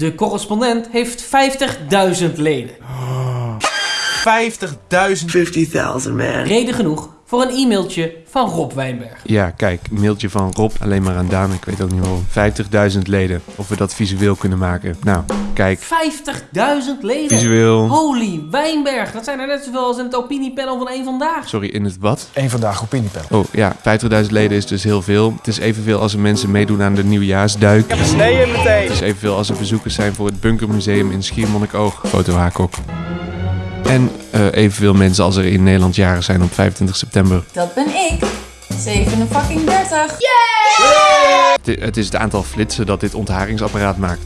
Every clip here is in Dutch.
De correspondent heeft 50.000 leden. 50.000. 50,000, man. Reden genoeg voor een e-mailtje van Rob Wijnberg. Ja, kijk, een mailtje van Rob, alleen maar aan Daan, ik weet ook niet waarom. 50.000 leden, of we dat visueel kunnen maken. Nou, kijk, 50.000 leden. visueel... Holy Wijnberg, dat zijn er net zoveel als in het opiniepanel van één vandaag. Sorry, in het wat? Eén vandaag opiniepel. Oh ja, 50.000 leden is dus heel veel. Het is evenveel als er mensen meedoen aan de nieuwjaarsduik. heb een snee in meteen. Het is evenveel als er bezoekers zijn voor het Bunkermuseum in Schiermonnikoog. Foto Haakok. En eh, evenveel mensen als er in Nederland jaren zijn op 25 september. Dat ben ik. 37. Het- Het is het aantal flitsen dat dit ontharingsapparaat maakt.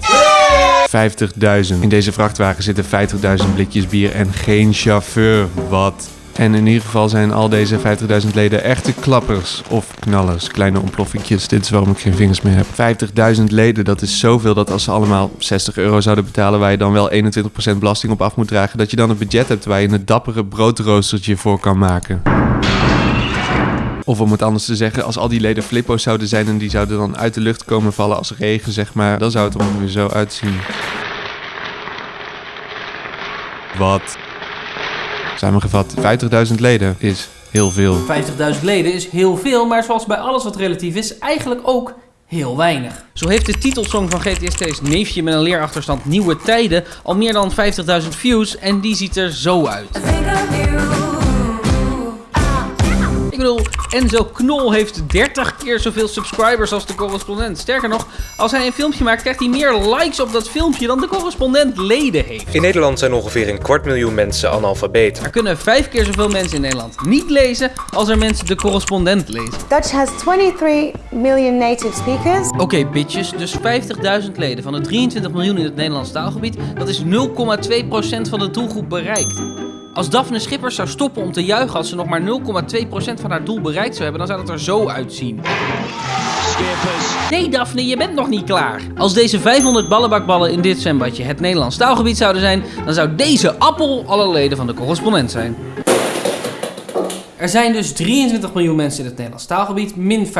50.000. In deze vrachtwagen zitten 50.000 blikjes bier en geen chauffeur. Wat? En in ieder geval zijn al deze 50.000 leden echte klappers of knallers, kleine ontploffingjes. Dit is waarom ik geen vingers meer heb. 50.000 leden, dat is zoveel dat als ze allemaal 60 euro zouden betalen, waar je dan wel 21% belasting op af moet dragen, dat je dan een budget hebt waar je een dappere broodroostertje voor kan maken. Of om het anders te zeggen, als al die leden flippo's zouden zijn en die zouden dan uit de lucht komen vallen als regen, zeg maar, dan zou het er ongeveer zo uitzien. Wat? Samengevat, 50.000 leden is heel veel. 50.000 leden is heel veel, maar zoals bij alles wat relatief is, eigenlijk ook heel weinig. Zo heeft de titelsong van GTST's Neefje met een leerachterstand Nieuwe Tijden al meer dan 50.000 views en die ziet er zo uit. Bedoel, Enzo Knol heeft 30 keer zoveel subscribers als de correspondent. Sterker nog, als hij een filmpje maakt, krijgt hij meer likes op dat filmpje dan de correspondent leden heeft. In Nederland zijn ongeveer een kwart miljoen mensen analfabeet. Er kunnen vijf keer zoveel mensen in Nederland niet lezen als er mensen de correspondent lezen. Dutch has 23 million native speakers. Oké, bitches, dus 50.000 leden van de 23 miljoen in het Nederlands taalgebied, dat is 0,2% van de doelgroep bereikt. Als Daphne Schippers zou stoppen om te juichen als ze nog maar 0,2% van haar doel bereikt zou hebben, dan zou het er zo uitzien. Nee, Daphne, je bent nog niet klaar. Als deze 500 ballenbakballen in dit zwembadje het Nederlands taalgebied zouden zijn, dan zou deze appel alle leden van de correspondent zijn. Er zijn dus 23 miljoen mensen in het Nederlands taalgebied, min 50.000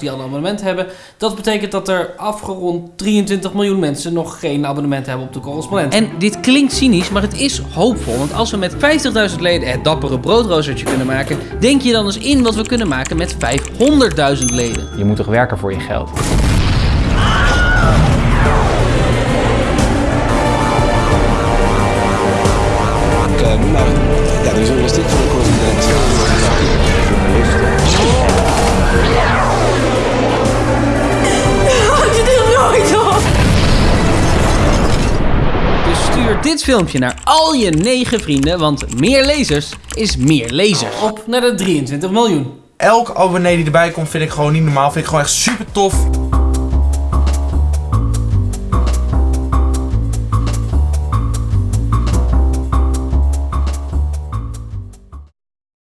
die al een abonnement hebben. Dat betekent dat er afgerond 23 miljoen mensen nog geen abonnement hebben op de correspondent. En dit klinkt cynisch, maar het is hoopvol. Want als we met 50.000 leden het dappere broodroostertje kunnen maken, denk je dan eens in wat we kunnen maken met 500.000 leden. Je moet toch werken voor je geld? nou, ja, de journalistiek van de correspondent. Dit filmpje naar al je 9 vrienden, want meer lezers is meer lezers. Op naar de 23 miljoen. Elk abonnee die erbij komt vind ik gewoon niet normaal. Vind ik gewoon echt super tof.